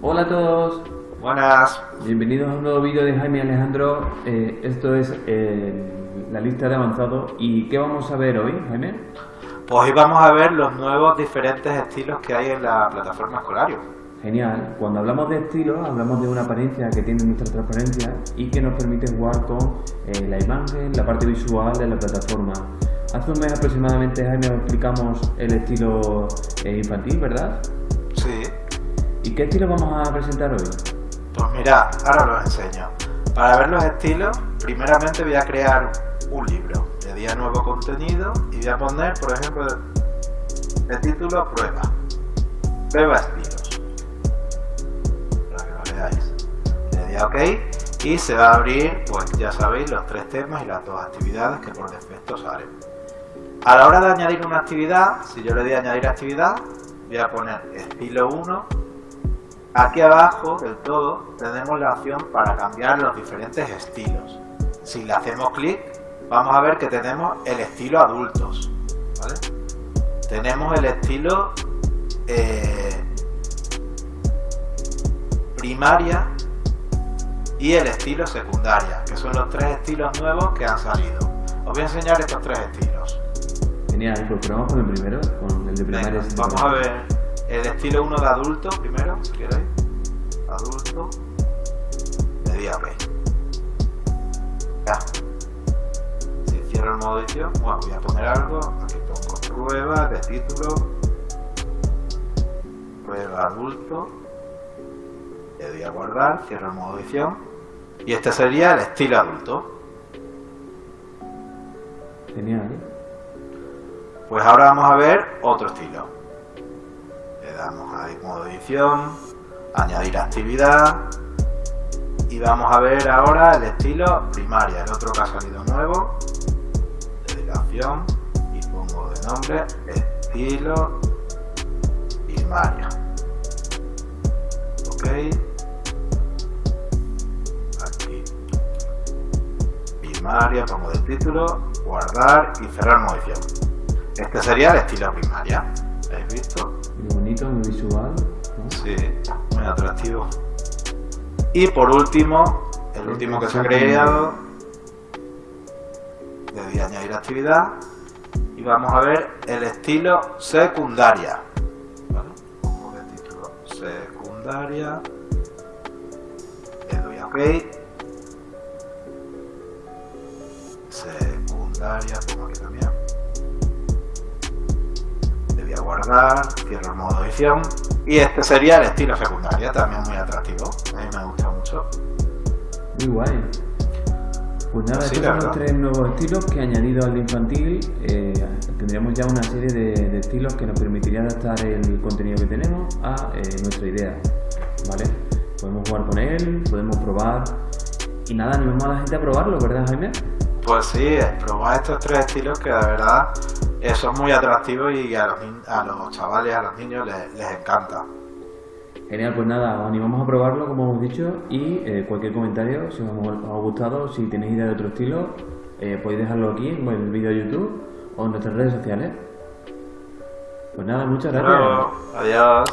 Hola a todos, Buenas. bienvenidos a un nuevo vídeo de Jaime Alejandro. Eh, esto es eh, la lista de avanzado. ¿Y qué vamos a ver hoy, Jaime? Pues hoy vamos a ver los nuevos diferentes estilos que hay en la plataforma Escolario. Genial, cuando hablamos de estilos, hablamos de una apariencia que tiene nuestra transparencia y que nos permite jugar con eh, la imagen, la parte visual de la plataforma. Hace un mes aproximadamente, Jaime, explicamos el estilo infantil, ¿verdad? ¿Y qué estilo vamos a presentar hoy? Pues mira, ahora os enseño. Para ver los estilos, primeramente voy a crear un libro. Le di a nuevo contenido y voy a poner, por ejemplo, el título Prueba. Prueba estilos. Para que lo veáis. Le di a OK y se va a abrir, pues ya sabéis, los tres temas y las dos actividades que por defecto salen. A la hora de añadir una actividad, si yo le doy a añadir actividad, voy a poner estilo 1 Aquí abajo del todo tenemos la opción para cambiar los diferentes estilos. Si le hacemos clic, vamos a ver que tenemos el estilo adultos. ¿vale? Tenemos el estilo eh, primaria y el estilo secundaria, que son los tres estilos nuevos que han salido. Os voy a enseñar estos tres estilos. Genial, pues probamos con el primero, con el de primaria. Venga, vamos a ver el estilo 1 de adulto primero, si queréis. Adulto. Le di a OK. Ya. Si cierro el modo edición, bueno, voy a poner algo. Aquí pongo prueba de título. Prueba adulto. Le doy a guardar, cierro el modo edición. Y este sería el estilo adulto. Genial. Pues ahora vamos a ver otro estilo. Modo edición, añadir actividad y vamos a ver ahora el estilo primaria, el otro que ha salido nuevo. Opción y pongo de nombre estilo primaria. Ok. Aquí. Primaria, pongo de título, guardar y cerrar modo edición. Este sería el estilo primaria. ¿Habéis visto? Muy bonito, muy visual. ¿no? Sí, muy atractivo. Y por último, el último que se ha creado, le doy a añadir actividad y vamos a ver el estilo secundaria. ¿Vale? Pongo de título secundaria, le doy a OK. Guardar, cierro el modo edición y este sería el estilo secundaria, también muy atractivo, a mí me gusta mucho. Muy guay. Pues nada, estos son los tres nuevos estilos que añadido al infantil eh, tendríamos ya una serie de, de estilos que nos permitiría adaptar el contenido que tenemos a eh, nuestra idea. ¿Vale? Podemos jugar con él, podemos probar. Y nada, animamos a la gente a probarlo, ¿verdad, Jaime? Pues sí, probad estos tres estilos que de verdad eh, son muy atractivos y a los, a los chavales, a los niños les, les encanta. Genial, pues nada, os animamos a probarlo, como hemos dicho, y eh, cualquier comentario, si os ha, gustado, si tenéis idea de otro estilo, eh, podéis dejarlo aquí en el vídeo de YouTube o en nuestras redes sociales. Pues nada, muchas gracias. adiós.